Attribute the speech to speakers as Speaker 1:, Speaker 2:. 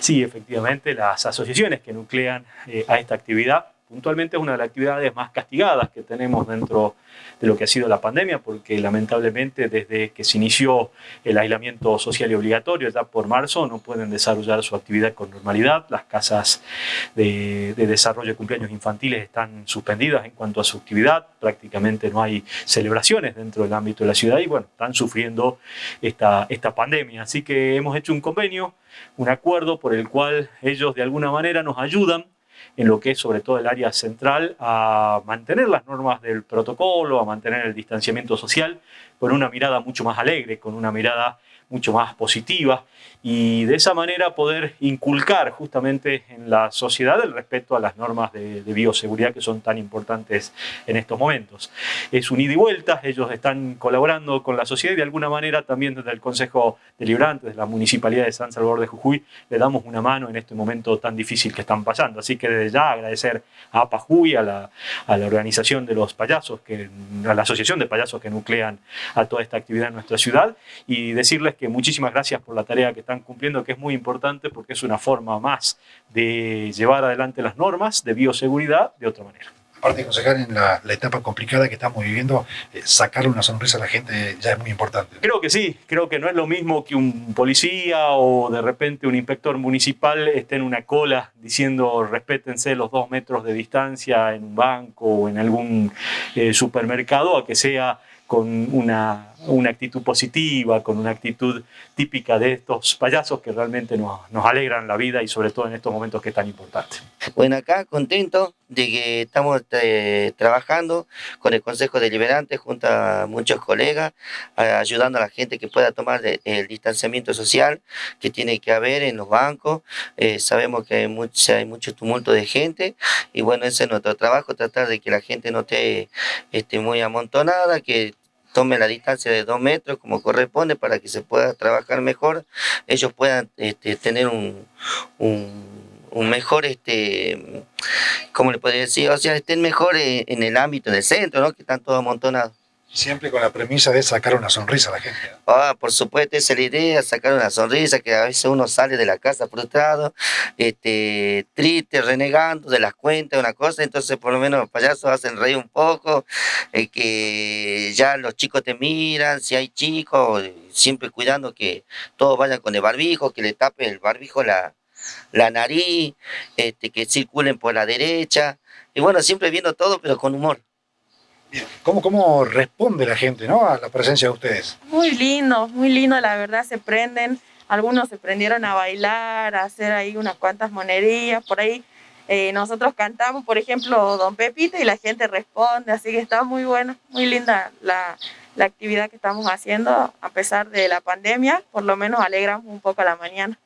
Speaker 1: Sí, efectivamente, las asociaciones que nuclean eh, a esta actividad puntualmente es una de las actividades más castigadas que tenemos dentro de lo que ha sido la pandemia, porque lamentablemente desde que se inició el aislamiento social y obligatorio, ya por marzo, no pueden desarrollar su actividad con normalidad. Las casas de, desarrollo de cumpleaños infantiles están suspendidas en cuanto a su actividad, prácticamente no hay celebraciones dentro del ámbito de la ciudad y bueno, están sufriendo esta, esta pandemia. Así que hemos hecho un convenio, un acuerdo por el cual ellos de alguna manera nos ayudan en lo que es sobre todo el área central a mantener las normas del protocolo, a mantener el distanciamiento social con una mirada mucho más alegre, con una mirada mucho más positiva y de esa manera poder inculcar justamente en la sociedad el respeto a las normas de, bioseguridad que son tan importantes en estos momentos. Es un ida y vuelta, ellos están colaborando con la sociedad y de alguna manera también desde el Consejo Deliberante, desde la Municipalidad de San Salvador de Jujuy, le damos una mano en este momento tan difícil que están pasando. Así que desde ya agradecer a APA Jujuy, a la, a la organización de los payasos, que, a la asociación de payasos que nuclean a toda esta actividad en nuestra ciudad y decirles que muchísimas gracias por la tarea que están cumpliendo, que es muy importante porque es una forma más de llevar adelante las normas de bioseguridad de otra manera.
Speaker 2: Aparte, concejal, en la, etapa complicada que estamos viviendo, eh, sacarle una sonrisa a la gente ya es muy importante.
Speaker 1: Creo que sí, creo que no es lo mismo que un policía o de repente un inspector municipal esté en una cola diciendo respétense los dos metros de distancia en un banco o en algún eh, supermercado, a que sea con una, una, actitud positiva, con una actitud típica de estos payasos que realmente nos, nos, alegran la vida y sobre todo en estos momentos que es tan importante.
Speaker 3: Bueno, acá contento de que estamos eh, trabajando con el Consejo Deliberante junto a muchos colegas, ayudando a la gente que pueda tomar el distanciamiento social que tiene que haber en los bancos. Eh, sabemos que hay mucho, hay mucho tumulto de gente y bueno, ese es nuestro trabajo, tratar de que la gente no esté, esté muy amontonada, que tome la distancia de dos metros como corresponde para que se pueda trabajar mejor, ellos puedan este, tener un, un, mejor, este, ¿cómo le podría decir? O sea, estén mejor en, en el ámbito del centro, ¿no? Que están todos amontonados.
Speaker 2: Siempre con la premisa de sacar una sonrisa a la gente.
Speaker 3: Ah, por supuesto, esa es la idea, sacar una sonrisa, que a veces uno sale de la casa frustrado, este, triste, renegando de las cuentas, una cosa, entonces por lo menos los payasos hacen reír un poco, eh, que ya los chicos te miran, si hay chicos, siempre cuidando que todos vayan con el barbijo, que le tape el barbijo la, la nariz, este, que circulen por la derecha, y bueno, siempre viendo todo, pero con humor.
Speaker 2: ¿Cómo, ¿Cómo responde la gente ¿no? a la presencia de ustedes?
Speaker 4: Muy lindo, muy lindo, la verdad, se prenden. Algunos se prendieron a bailar, a hacer ahí unas cuantas monerías, por ahí eh, nosotros cantamos, por ejemplo, Don Pepito y la gente responde, así que está muy bueno, muy linda la, la actividad que estamos haciendo, a pesar de la pandemia, por lo menos alegramos un poco la mañana.